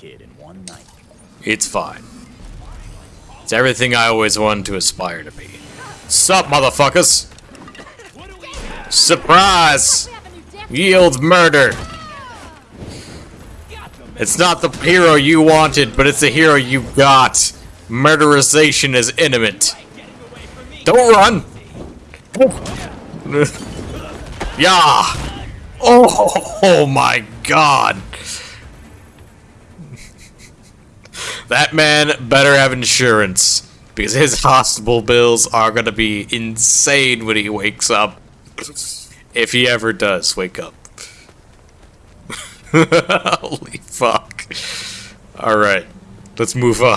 kid in one night. It's fine. It's everything I always wanted to aspire to be. Sup, motherfuckers? Surprise! Yield murder! It's not the hero you wanted, but it's the hero you got. Murderization is imminent. Don't run! yeah! Oh, oh my god! That man better have insurance. Because his hospital bills are gonna be insane when he wakes up. If he ever does wake up. Holy fuck. Alright. Let's move on.